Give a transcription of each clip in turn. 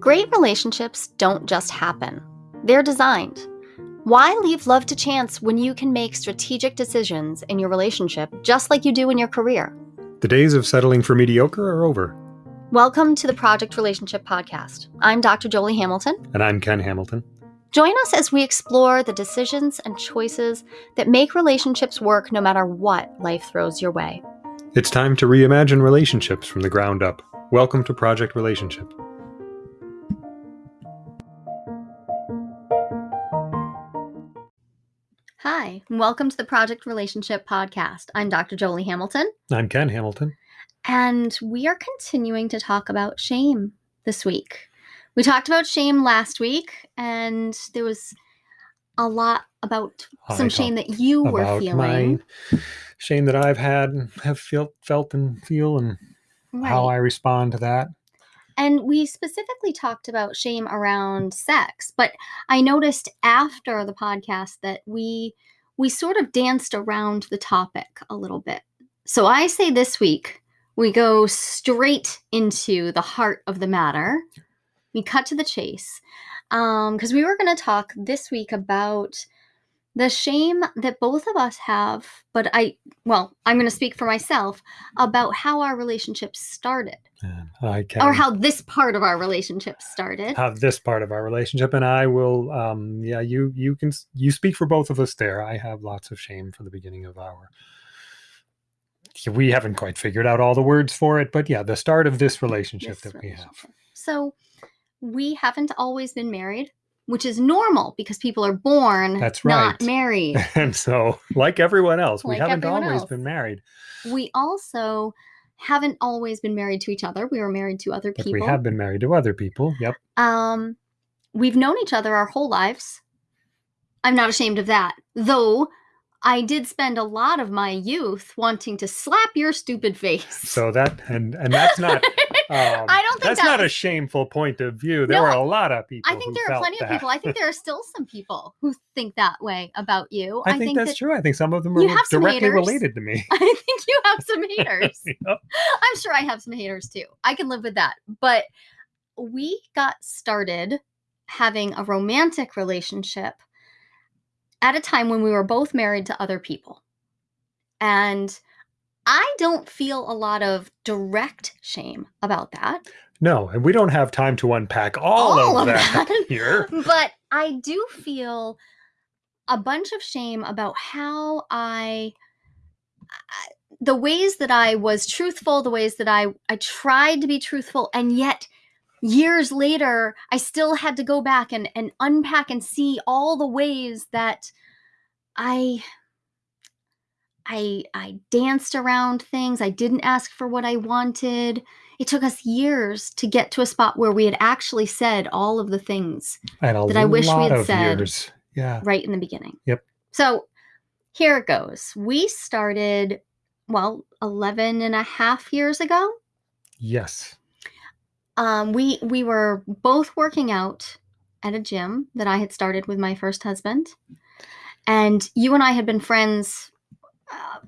Great relationships don't just happen, they're designed. Why leave love to chance when you can make strategic decisions in your relationship just like you do in your career? The days of settling for mediocre are over. Welcome to the Project Relationship Podcast. I'm Dr. Jolie Hamilton. And I'm Ken Hamilton. Join us as we explore the decisions and choices that make relationships work no matter what life throws your way. It's time to reimagine relationships from the ground up. Welcome to Project Relationship. Hi, welcome to the Project Relationship Podcast. I'm Dr. Jolie Hamilton. I'm Ken Hamilton. And we are continuing to talk about shame this week. We talked about shame last week, and there was a lot about some shame that you were feeling. shame that I've had and have felt, felt and feel, and right. how I respond to that. And we specifically talked about shame around sex, but I noticed after the podcast that we we sort of danced around the topic a little bit. So I say this week we go straight into the heart of the matter. We cut to the chase because um, we were going to talk this week about the shame that both of us have, but I, well, I'm going to speak for myself about how our relationship started. I can, or how this part of our relationship started. How this part of our relationship, and I will, um, yeah, you you can you speak for both of us there. I have lots of shame for the beginning of our. We haven't quite figured out all the words for it, but yeah, the start of this relationship this that relationship. we have. So, we haven't always been married which is normal because people are born That's right. not married. and so, like everyone else, like we haven't always else. been married. We also haven't always been married to each other. We were married to other but people. We have been married to other people. Yep. Um, we've known each other our whole lives. I'm not ashamed of that, though. I did spend a lot of my youth wanting to slap your stupid face. So that and and that's not Um, I don't think that's that not was... a shameful point of view. There no, are a lot of people. I think there are plenty that. of people. I think there are still some people who think that way about you. I, I think, think, that's that true. I think some of them are directly related to me. I think you have some haters. yep. I'm sure I have some haters too. I can live with that. But we got started having a romantic relationship at a time when we were both married to other people. And I don't feel a lot of direct shame about that. No, and we don't have time to unpack all, all of, of, that, that here. But I do feel a bunch of shame about how I uh, the ways that I was truthful, the ways that I I tried to be truthful and yet years later I still had to go back and and unpack and see all the ways that I I I danced around things. I didn't ask for what I wanted. It took us years to get to a spot where we had actually said all of the things that I wish we had said years. Yeah. right in the beginning. Yep. So here it goes. We started, well, 11 and a half years ago. Yes. Um, we we were both working out at a gym that I had started with my first husband. And you and I had been friends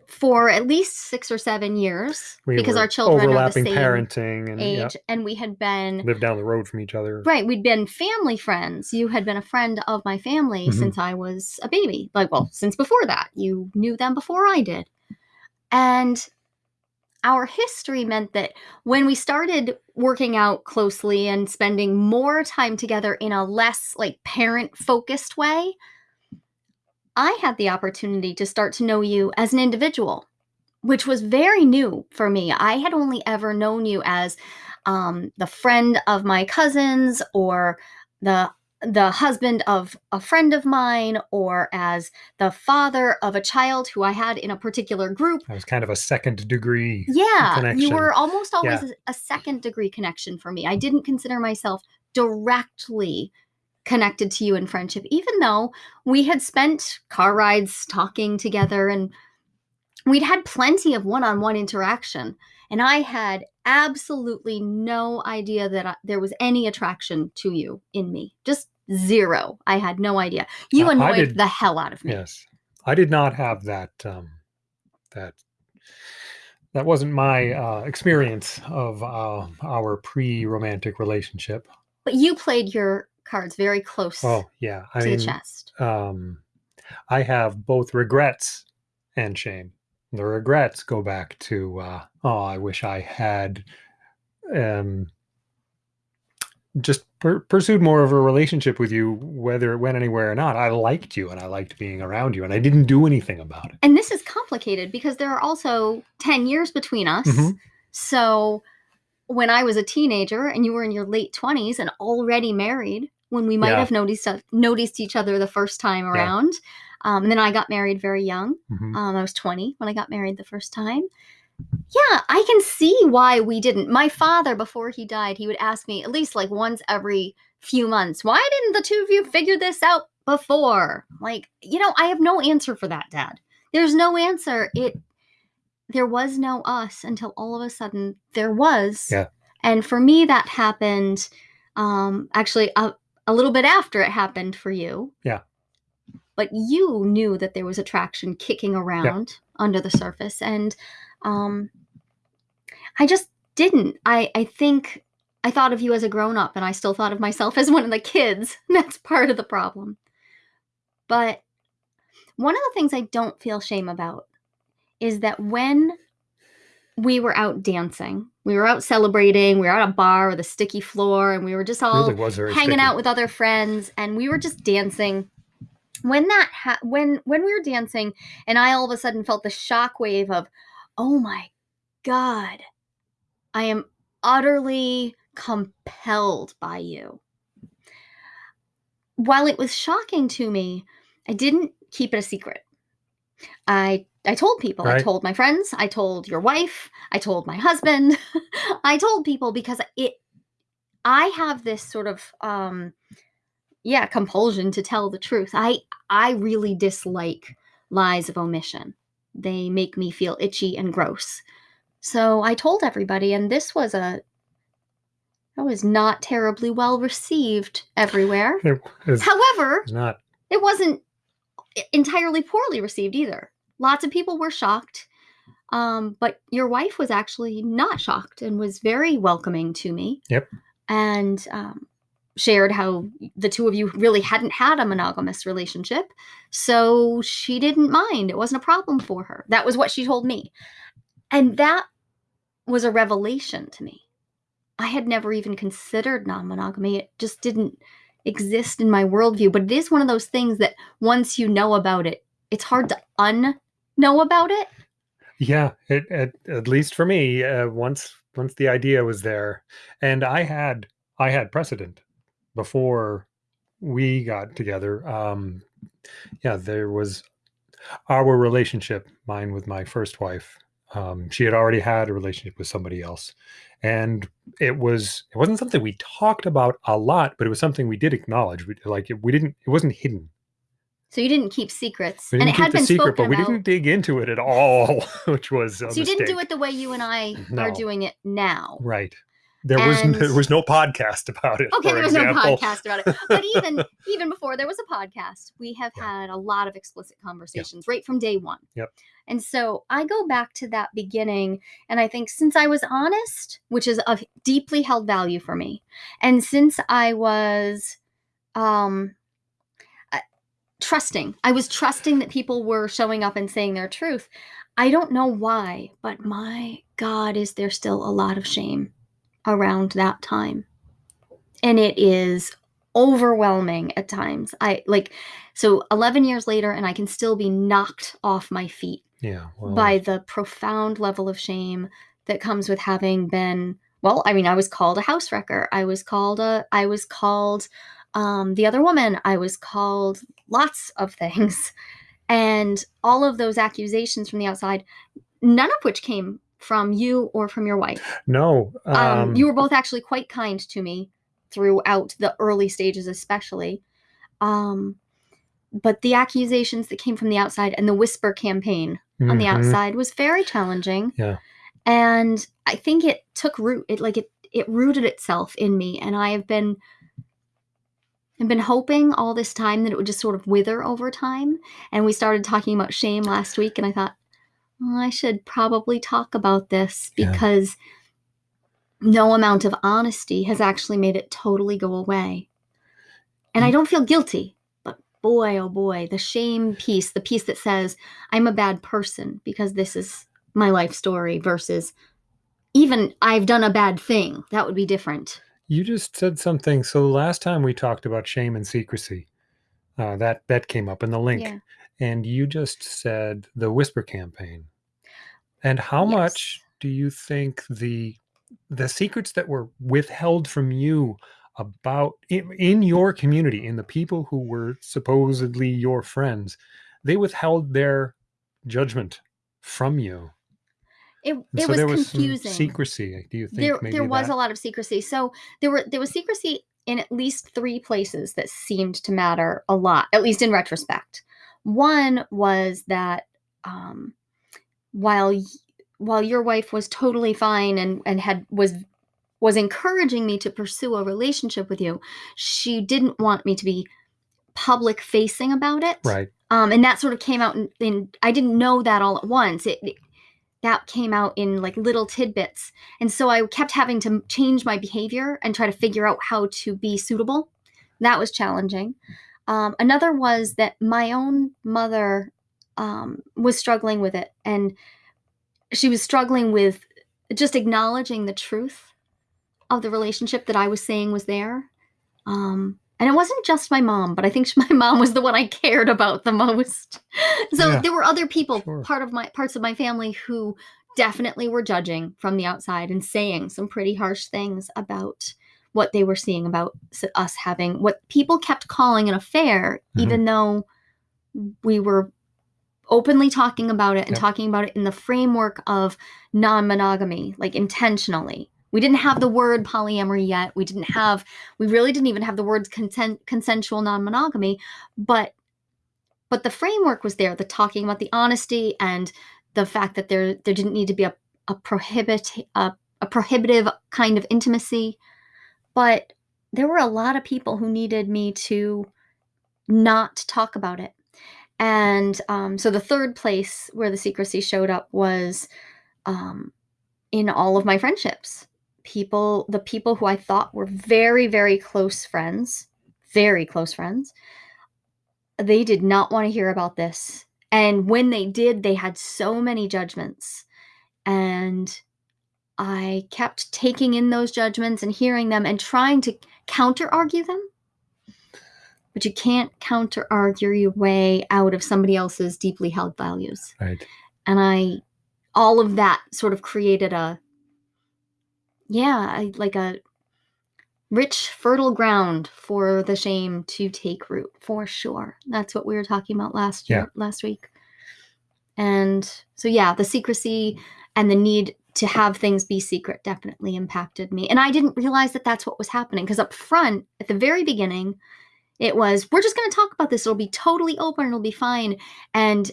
for at least six or seven years we because our children overlapping are the same parenting and age, yep. and we had been lived down the road from each other. Right, we'd been family friends. You had been a friend of my family mm-hmm. since I was a baby. Like, well, since before that, you knew them before I did, and our history meant that when we started working out closely and spending more time together in a less like parent focused way I had the opportunity to start to know you as an individual, which was very new for me. I had only ever known you as um, the friend of my cousins or the the husband of a friend of mine or as the father of a child who I had in a particular group. I was kind of a second degree. Yeah, connection. you were almost always yeah. a second degree connection for me. I didn't consider myself directly connected to you in friendship, even though we had spent car rides talking together and we'd had plenty of one on one interaction. And I had absolutely no idea that I, there was any attraction to you in me. Just zero. I had no idea. You uh, annoyed did, the hell out of me. Yes. I did not have that um that that wasn't my uh experience of uh our pre-romantic relationship but you played your cards very close Oh yeah, I to mean, the chest. um, I have both regrets and shame. The regrets go back to, uh, oh, I wish I had um, just per- pursued more of a relationship with you, whether it went anywhere or not. I liked you and I liked being around you, and I didn't do anything about it. And this is complicated because there are also 10 years between us. Mhm. So when I was a teenager and you were in your late 20s and already married, when we might Yeah. have noticed noticed each other the first time around. Um, and then I got married very young. Mhm. Um, I was 20 when I got married the first time. Yeah, I can see why we didn't. My father, before he died, he would ask me at least like once every few months, why didn't the two of you figure this out before? Like, you know, I have no answer for that, Dad. There's no answer. It there was no us until all of a sudden there was. Yeah. And for me, that happened um, actually a, a little bit after it happened for you. Yeah. But you knew that there was attraction kicking around under the surface. And um, I just didn't. I, I think I thought of you as a grown up, and I still thought of myself as one of the kids. That's part of the problem. But one of the things I don't feel shame about is that when we were out dancing, we were out celebrating, we were at a bar with a sticky floor, and we were just all hanging sticky. out with other friends and we were just dancing. When that ha- when when we were dancing and i all of a sudden felt the shock wave of oh my god i am utterly compelled by you. While it was shocking to me i didn't keep it a secret i i told people i told my friends i told your wife i told my husband i told people because it I have this sort of um yeah, compulsion to tell the truth. I I really dislike lies of omission. They make me feel itchy and gross. So I told everybody and this was a that was not terribly well received everywhere. It was, However, not. it wasn't entirely poorly received either. Lots of people were shocked. Um, but your wife was actually not shocked and was very welcoming to me. Yep. And um, shared how the two of you really hadn't had a monogamous relationship. So she didn't mind. It wasn't a problem for her. That was what she told me. And that was a revelation to me. I had never even considered non monogamy, it just didn't exist in my worldview. But it is one of those things that once you know about it, it's hard to unknow about it. Yeah, it, at at least for me, uh, once once the idea was there, and I had I had precedent before we got together. Um, yeah, there was our relationship, mine with my first wife. Um, she had already had a relationship with somebody else, and it was it wasn't something we talked about a lot, but it was something we did acknowledge. We, like it, we didn't, it wasn't hidden. So you didn't keep secrets. We and didn't it keep had the been secret, but we about. didn't dig into it at all, which was so you didn't do it the way you and I are doing it now. Right. There was there was no podcast about it. Okay, there was example. no podcast about it. But even even before there was a podcast, we have Yeah. had a lot of explicit conversations right from day one. Yep. And so I go back to that beginning, and I think since I was honest, which is of deeply held value for me, and since I was um uh, trusting, I was trusting that people were showing up and saying their truth. I don't know why, but my God, is there still a lot of shame around that time? and it is overwhelming at times. I like so 11 years later and I can still be knocked off my feet Yeah. Well, by the profound level of shame that comes with having been well, I mean, I was called a house wrecker. I was called a I was called um the other woman. I was called lots of things. And all of those accusations from the outside, none of which came from you or from your wife no. Um, um, you were both actually quite kind to me throughout the early stages especially um, but the accusations that came from the outside and the whisper campaign on the mhm, outside was very challenging Yeah. and i think it took root it like it it rooted itself in me and i have been I've been hoping all this time that it would just sort of wither over time. And we started talking about shame last week, and I thought, well, I should probably talk about this Yeah. because no amount of honesty has actually made it totally go away. And I don't feel guilty, but boy, oh boy, the shame piece, the piece that says I'm a bad person because this is my life story versus even I've done a bad thing. That would be different. You just said something. So last time we talked about shame and secrecy, uh, that that came up in the link, Yeah. and you just said the whisper campaign. And how Yes. much do you think the the secrets that were withheld from you about in, in your community, in the people who were supposedly your friends, they withheld their judgment from you? It, it so was there was confusing. secrecy. Do you think there maybe there was that? a lot of secrecy. So there were there was secrecy in at least three places that seemed to matter a lot, at least in retrospect. One was that um, while while your wife was totally fine and and had was was encouraging me to pursue a relationship with you, she didn't want me to be public facing about it. right. Um, and that sort of came out in, in I didn't know that all at once. It, it- that came out in like little tidbits. And so I kept having to change my behavior and try to figure out how to be suitable. That was challenging. Um, another was that my own mother um, was struggling with it. And she was struggling with just acknowledging the truth of the relationship that I was saying was there. Um, and it wasn't just my mom, but I think my mom was the one I cared about the most. so Yeah, there were other people, sure. part of my parts of my family, who definitely were judging from the outside and saying some pretty harsh things about what they were seeing about us having what people kept calling an affair, Mhm. even though we were openly talking about it and Yep. talking about it in the framework of non-monogamy like intentionally. We didn't have the word polyamory yet. We didn't have we really didn't even have the words consent consensual non-monogamy but but the framework was there the talking about the honesty and the fact that there there didn't need to be a, a prohibit a, a prohibitive kind of intimacy. But there were a lot of people who needed me to not talk about it and um, so the third place where the secrecy showed up was um, in all of my friendships. People, the people who I thought were very, very close friends, very close friends, they did not want to hear about this. And when they did, they had so many judgments. And I kept taking in those judgments and hearing them and trying to counter argue them but you can't counter argue your way out of somebody else's deeply held values. Right. And I, all of that sort of created a, yeah, I- like a rich, fertile ground for the shame to take root for sure. That's what we were talking about last Yeah. year, last week. And so, yeah, the secrecy and the need to have things be secret definitely impacted me. And I didn't realize that that's what was happening because up front, at the very beginning, it was, we're just going to talk about this. It'll be totally open. It'll be fine. And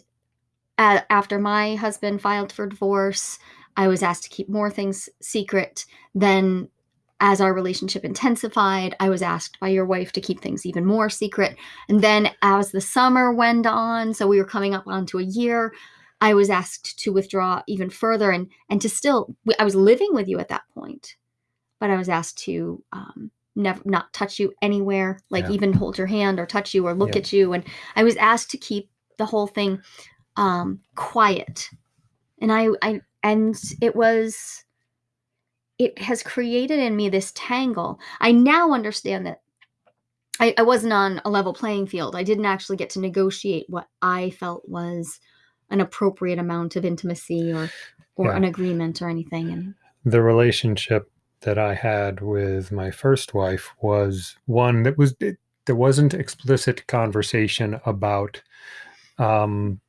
uh, after my husband filed for divorce, I was asked to keep more things secret. Then, as our relationship intensified, I was asked by your wife to keep things even more secret. And then, as the summer went on, so we were coming up onto a year, I was asked to withdraw even further and and to still. I was living with you at that point, but I was asked to um, never not touch you anywhere, like Yeah. even hold your hand or touch you or look Yeah. at you. And I was asked to keep the whole thing um, quiet, and I, I and it was. It has created in me this tangle. I now understand that I, I wasn't on a level playing field. I didn't actually get to negotiate what I felt was an appropriate amount of intimacy or or Yeah. an agreement or anything. And the relationship that I had with my first wife was one that was it, there wasn't explicit conversation about um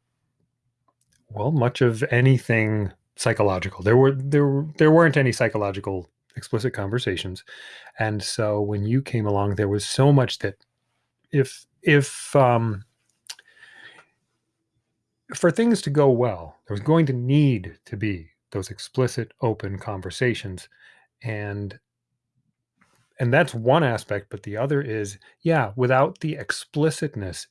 well much of anything psychological. There were there were- there weren't any psychological explicit conversations. And so when you came along there was so much that if if um for things to go well there was going to need to be those explicit open conversations and and that's one aspect but the other is yeah without the explicitness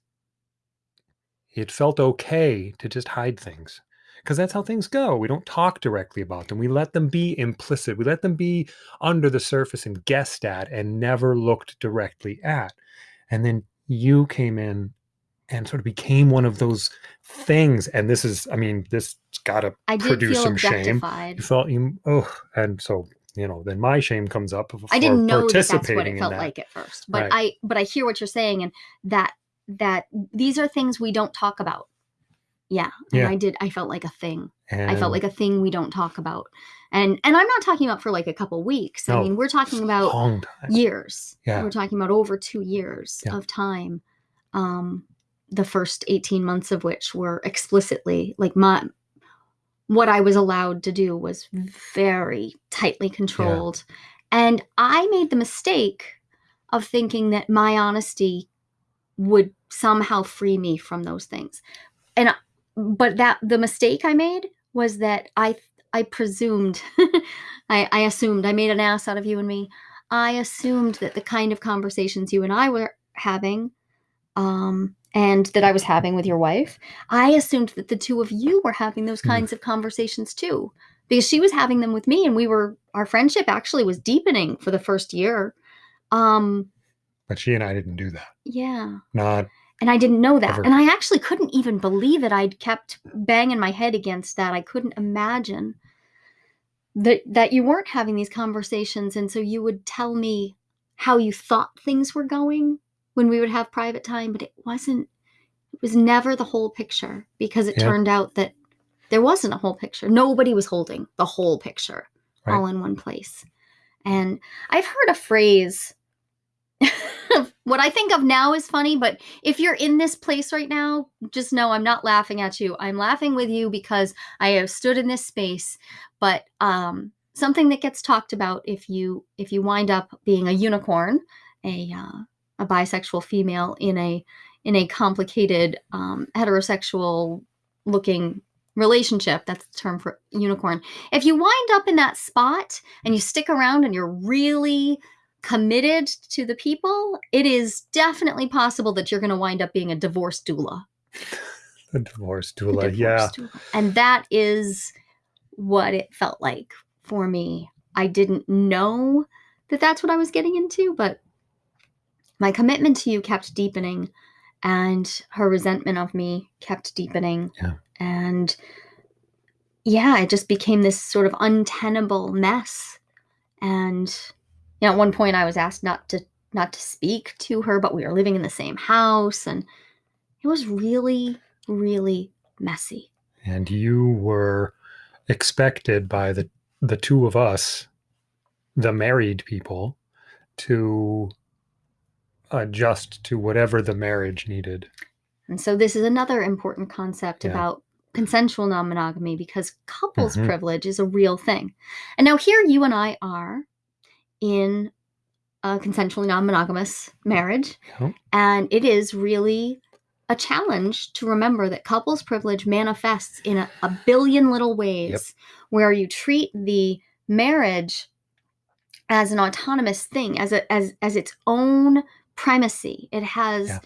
it felt okay to just hide things because that's how things go. We don't talk directly about them. We let them be implicit. We let them be under the surface and guessed at and never looked directly at. And then you came in and sort of became one of those things. And this is, I mean, this got to produce some shame. You felt you, oh, and so you know, then my shame comes up. I didn't know that that's what it felt like at first, but right. I, but I hear what you're saying, and that that these are things we don't talk about. Yeah, and yeah. I did. I felt like a thing. And I felt like a thing we don't talk about, and and I'm not talking about for like a couple weeks. No, I mean, we're talking about years. Yeah, we're talking about over two years yeah. of time. Um, the first 18 months of which were explicitly like my what I was allowed to do was very tightly controlled. Yeah. And I made the mistake of thinking that my honesty would somehow free me from those things. And but that the mistake I made was that I I presumed I, I assumed I made an ass out of you and me. I assumed that the kind of conversations you and I were having um and that I was having with your wife, I assumed that the two of you were having those hmm. kinds of conversations too, because she was having them with me, and we were our friendship actually was deepening for the first year. Um, but she and I didn't do that. Yeah. Not. And I didn't know that, ever. and I actually couldn't even believe it. I'd kept banging my head against that. I couldn't imagine that that you weren't having these conversations, and so you would tell me how you thought things were going when we would have private time, but it wasn't, it was never the whole picture because it yeah. turned out that there wasn't a whole picture. Nobody was holding the whole picture right. all in one place. And I've heard a phrase, what I think of now is funny, but if you're in this place right now, just know I'm not laughing at you. I'm laughing with you because I have stood in this space. But um, something that gets talked about if you if you wind up being a unicorn, a uh, a bisexual female in a in a complicated um, heterosexual looking relationship that's the term for unicorn. If you wind up in that spot and you stick around and you're really committed to the people it is definitely possible that you're going to wind up being a divorce doula. A divorce doula a divorce yeah. doula. and that is what it felt like for me. I didn't know that that's what i was getting into but my commitment to you kept deepening and her resentment of me kept deepening. Yeah. And yeah, it just became this sort of untenable mess. And you know, at one point I was asked not to not to speak to her, but we were living in the same house and it was really, really messy. And you were expected by the the two of us, the married people, to adjust to whatever the marriage needed. And so this is another important concept yeah. about consensual non-monogamy because couples mm-hmm. privilege is a real thing. And now here you and I are in a consensually non-monogamous marriage yeah. and it is really a challenge to remember that couples privilege manifests in a, a billion little ways yep. where you treat the marriage as an autonomous thing as a, as as its own primacy. It has yeah.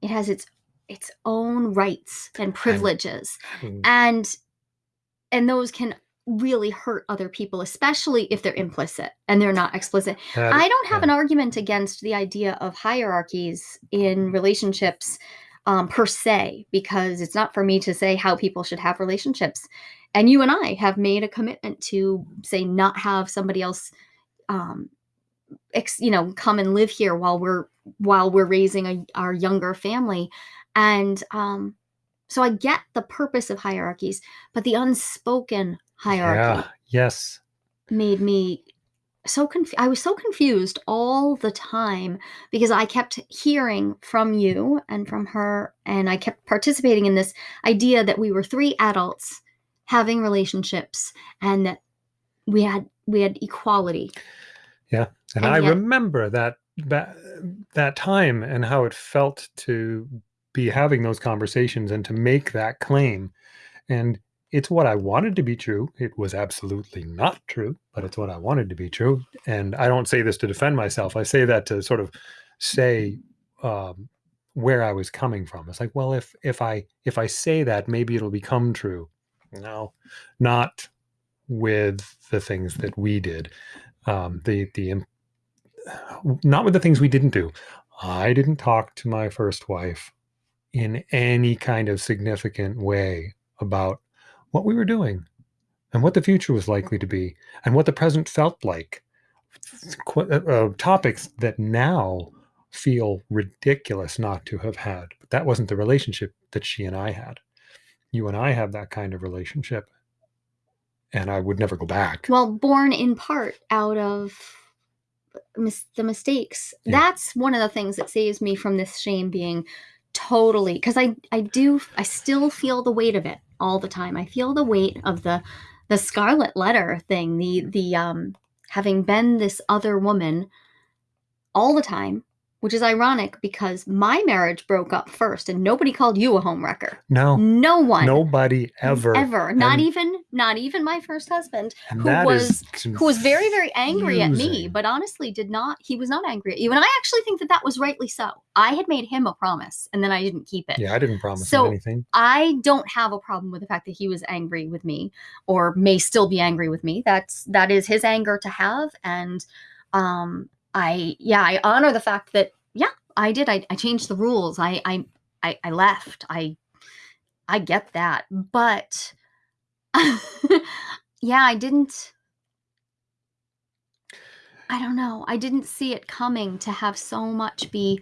it has its its own rights and privileges. And, and and those can really hurt other people, especially if they're implicit and they're not explicit. That, I don't have yeah. an argument against the idea of hierarchies in relationships um, per se, because it's not for me to say how people should have relationships. And you and I have made a commitment to say not have somebody else um, you know come and live here while we're while we're raising a, our younger family. And um so i get the purpose of hierarchies but the unspoken hierarchy yeah, yes. made me so confused i was so confused all the time because i kept hearing from you and from her and i kept participating in this idea that we were three adults having relationships and that we had we had equality yeah and, and I yet, remember that, that that time and how it felt to be having those conversations and to make that claim. And it's what I wanted to be true. It was absolutely not true, but it's what I wanted to be true. And I don't say this to defend myself. I say that to sort of say um, where I was coming from. It's like, well, if if I if I say that, maybe it'll become true. no, not with the things that we did. Um, the the not with the things we didn't do. I didn't talk to my first wife in any kind of significant way about what we were doing and what the future was likely to be and what the present felt like. Uh, uh, topics that now feel ridiculous not to have had. But that wasn't the relationship that she and I had. You and I have that kind of relationship, and I would never go back. Well, born in part out of mis- the mistakes. Yeah. That's one of the things that saves me from this shame being totally because I I do I still feel the weight of it all the time. I feel the weight of the the scarlet letter thing, the the um having been this other woman all the time which is ironic because my marriage broke up first and nobody called you a homewrecker. No. No one. Nobody ever. Ever. Not and, even not even my first husband who was who was very very angry at me, but honestly did not he was not angry at you. And I actually think that that was rightly so. I had made him a promise and then I didn't keep it. Yeah, I didn't promise so him anything. I don't have a problem with the fact that he was angry with me or may still be angry with me. That's that is his anger to have and um I yeah, I honor the fact that yeah, I did. I, I changed the rules. I, I I I left. I I get that. But yeah, I didn't I don't know. I didn't see it coming to have so much be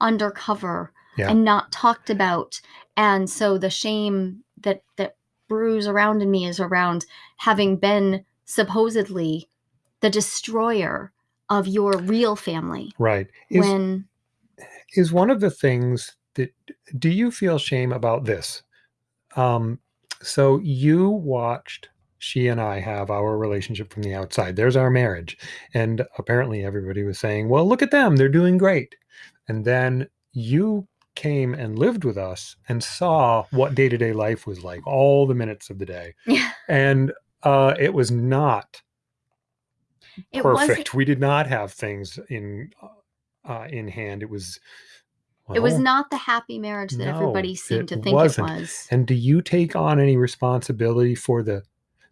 undercover yeah. and not talked about. And so the shame that that brews around in me is around having been supposedly the destroyer of your real family. Right. Is, when is one of the things that do you feel shame about this? Um, so you watched she and I have our relationship from the outside. There's our marriage. And apparently everybody was saying, well, look at them. They're doing great. And then you came and lived with us and saw what day to day life was like, all the minutes of the day. Yeah. And uh, it was not it perfect. We did not have things in uh, in hand. It was. Well, it was not the happy marriage that no, everybody seemed to think wasn't. it was. And do you take on any responsibility for the?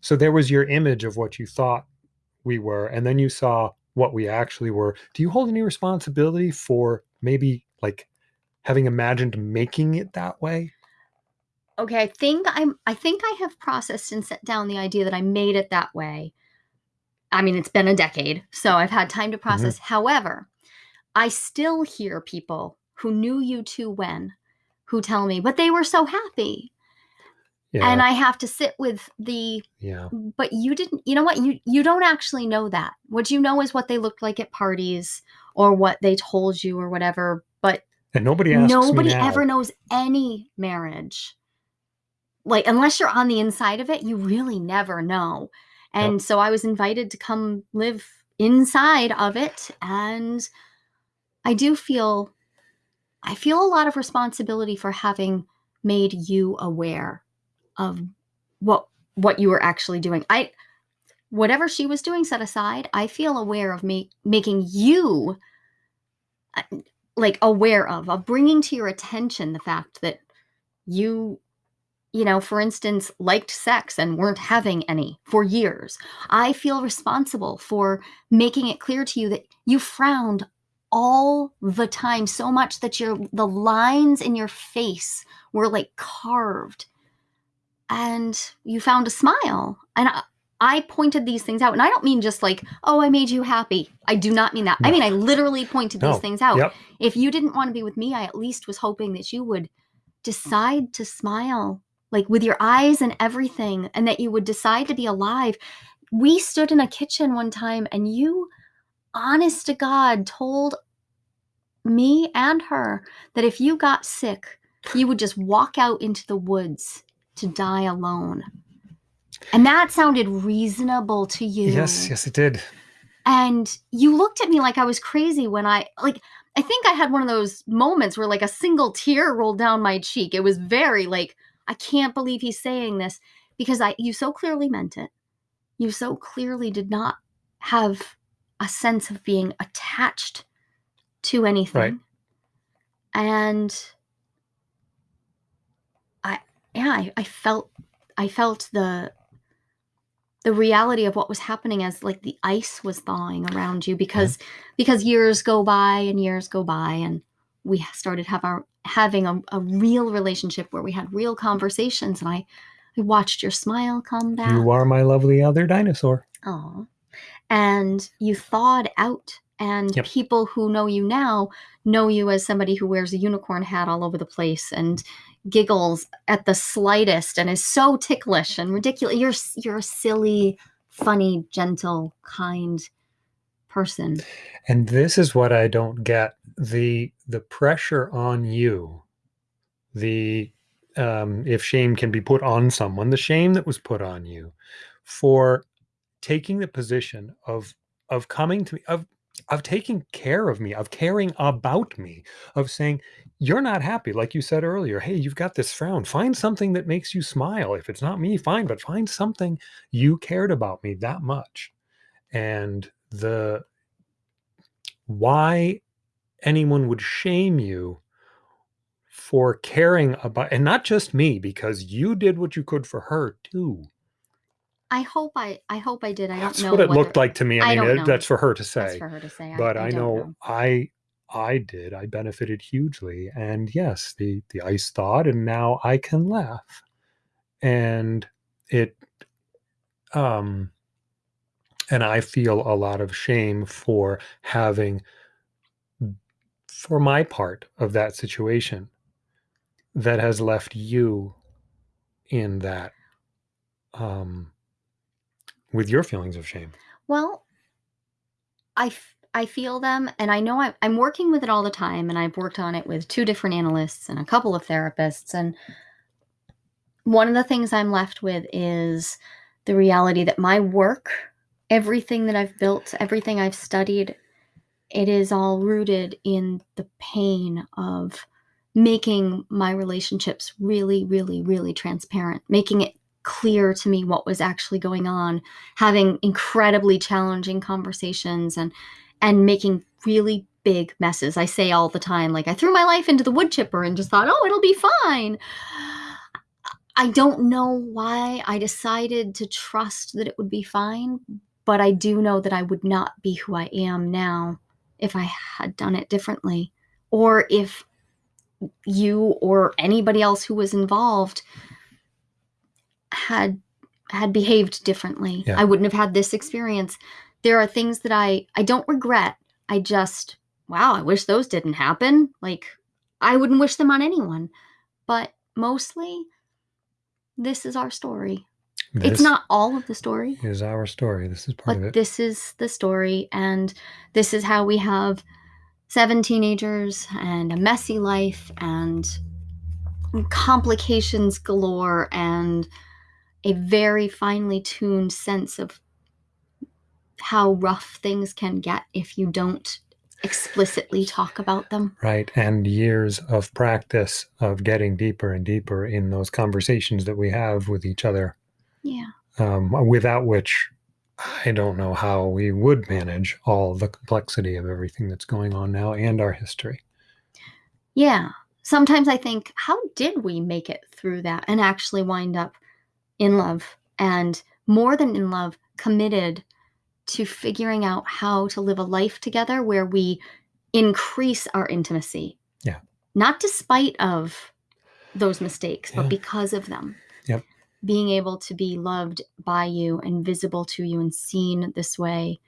So there was your image of what you thought we were, and then you saw what we actually were. Do you hold any responsibility for maybe like having imagined making it that way? Okay, I think I'm I think I have processed and set down the idea that I made it that way. I mean, it's been a decade, so I've had time to mm-hmm. process. Mm-hmm. However, I still hear people who knew you too when who tell me, but they were so happy. Yeah. And I have to sit with the yeah. But you didn't you know what? You you don't actually know that. What you know is what they looked like at parties or what they told you or whatever. But and nobody asks nobody ever knows any marriage. Like unless you're on the inside of it, you really never know. And yep. so I was invited to come live inside of it and I do feel I feel a lot of responsibility for having made you aware of what what you were actually doing. I whatever she was doing set aside, I feel aware of me making you uh, like aware of of bringing to your attention the fact that you you know, for instance, liked sex and weren't having any for years. I feel responsible for making it clear to you that you frowned all the time so much that your the lines in your face were like carved and you found a smile and I, I pointed these things out and i don't mean just like oh i made you happy i do not mean that no. i mean i literally pointed no. these things out yep. if you didn't want to be with me i at least was hoping that you would decide to smile like with your eyes and everything and that you would decide to be alive we stood in a kitchen one time and you honest to God, told me and her that if you got sick, you would just walk out into the woods to die alone. And that sounded reasonable to you. Yes, yes, it did. And you looked at me like I was crazy when I, like, I think I had one of those moments where, like, a single tear rolled down my cheek. It was very, like, I can't believe he's saying this because I, you so clearly meant it. You so clearly did not have a sense of being attached to anything. Right. And I yeah, I, I felt I felt the the reality of what was happening as like the ice was thawing around you because yeah. because years go by and years go by and we started have our having a, a real relationship where we had real conversations and I I watched your smile come back. You are my lovely other dinosaur. Oh. And you thawed out and yep. people who know you now know you as somebody who wears a unicorn hat all over the place and giggles at the slightest and is so ticklish and ridiculous. You're you're a silly, funny, gentle, kind person. And this is what I don't get the the pressure on you. The um, if shame can be put on someone, the shame that was put on you for taking the position of of coming to me of of taking care of me, of caring about me, of saying, you're not happy. Like you said earlier, hey, you've got this frown. Find something that makes you smile. If it's not me, fine, but find something you cared about me that much. And the why anyone would shame you for caring about, and not just me, because you did what you could for her too. I hope I I hope I did. I That's don't know. what it whether, looked like to me. I, I mean, it, that's for her to say. That's for her to say. But I, I know, know I I did. I benefited hugely. And yes, the the ice thawed and now I can laugh. And it um and I feel a lot of shame for having for my part of that situation that has left you in that um with your feelings of shame? Well, I, I feel them, and I know I, I'm working with it all the time, and I've worked on it with two different analysts and a couple of therapists. And one of the things I'm left with is the reality that my work, everything that I've built, everything I've studied, it is all rooted in the pain of making my relationships really, really, really transparent, making it clear to me what was actually going on, having incredibly challenging conversations and and making really big messes. I say all the time, like I threw my life into the wood chipper and just thought, oh, it'll be fine. I don't know why I decided to trust that it would be fine, but I do know that I would not be who I am now if I had done it differently, or if you or anybody else who was involved had had behaved differently. Yeah. I wouldn't have had this experience. There are things that I I don't regret. I just wow, I wish those didn't happen. Like I wouldn't wish them on anyone. But mostly this is our story. This it's not all of the story. Is our story. This is part of it. This is the story and this is how we have seven teenagers and a messy life and complications galore and a very finely tuned sense of how rough things can get if you don't explicitly talk about them. Right. And years of practice of getting deeper and deeper in those conversations that we have with each other. Yeah. Um, without which I don't know how we would manage all the complexity of everything that's going on now and our history. Yeah. Sometimes I think, how did we make it through that and actually wind up in love and more than in love, committed to figuring out how to live a life together where we increase our intimacy. Yeah. Not despite of those mistakes, yeah. but because of them. Being able to be loved by you and visible to you and seen this way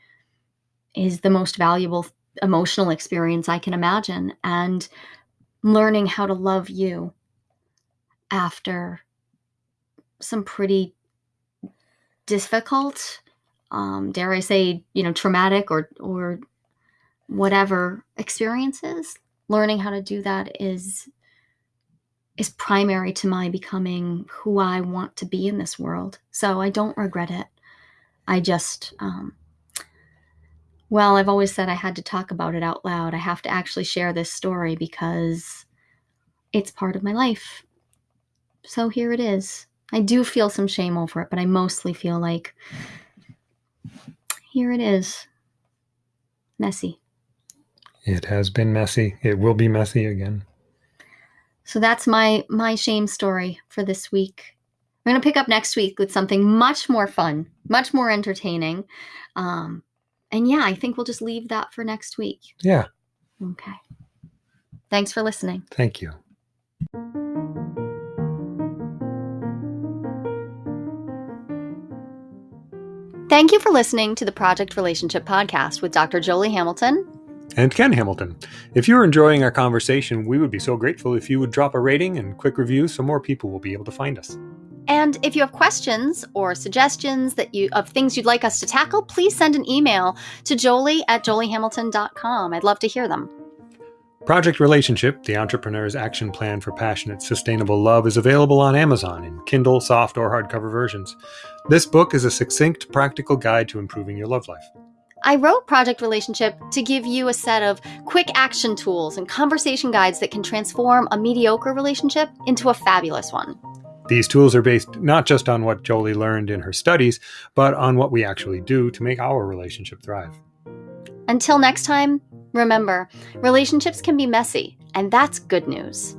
is the most valuable emotional experience I can imagine. And learning how to love you after some pretty difficult, um, dare I say, you know, traumatic or or whatever experiences. Learning how to do that is is primary to my becoming who I want to be in this world. So I don't regret it. I just, um, well, I've always said I had to talk about it out loud. I have to actually share this story because it's part of my life. So here it is. I do feel some shame over it, but I mostly feel like here it is. Messy. It has been messy. It will be messy again. So that's my my shame story for this week. I'm going to pick up next week with something much more fun, much more entertaining. Um, and yeah, I think we'll just leave that for next week. Yeah. Okay. Thanks for listening. Thank you. Thank you for listening to the Project Relationship Podcast with Dr. Jolie Hamilton and Ken Hamilton. If you're enjoying our conversation, we would be so grateful if you would drop a rating and quick review so more people will be able to find us. And if you have questions or suggestions that you of things you'd like us to tackle, please send an email to jolie at joliehamilton.com. I'd love to hear them. Project Relationship, the entrepreneur's action plan for passionate, sustainable love, is available on Amazon in Kindle, soft, or hardcover versions. This book is a succinct, practical guide to improving your love life. I wrote Project Relationship to give you a set of quick action tools and conversation guides that can transform a mediocre relationship into a fabulous one. These tools are based not just on what Jolie learned in her studies, but on what we actually do to make our relationship thrive. Until next time, remember relationships can be messy, and that's good news.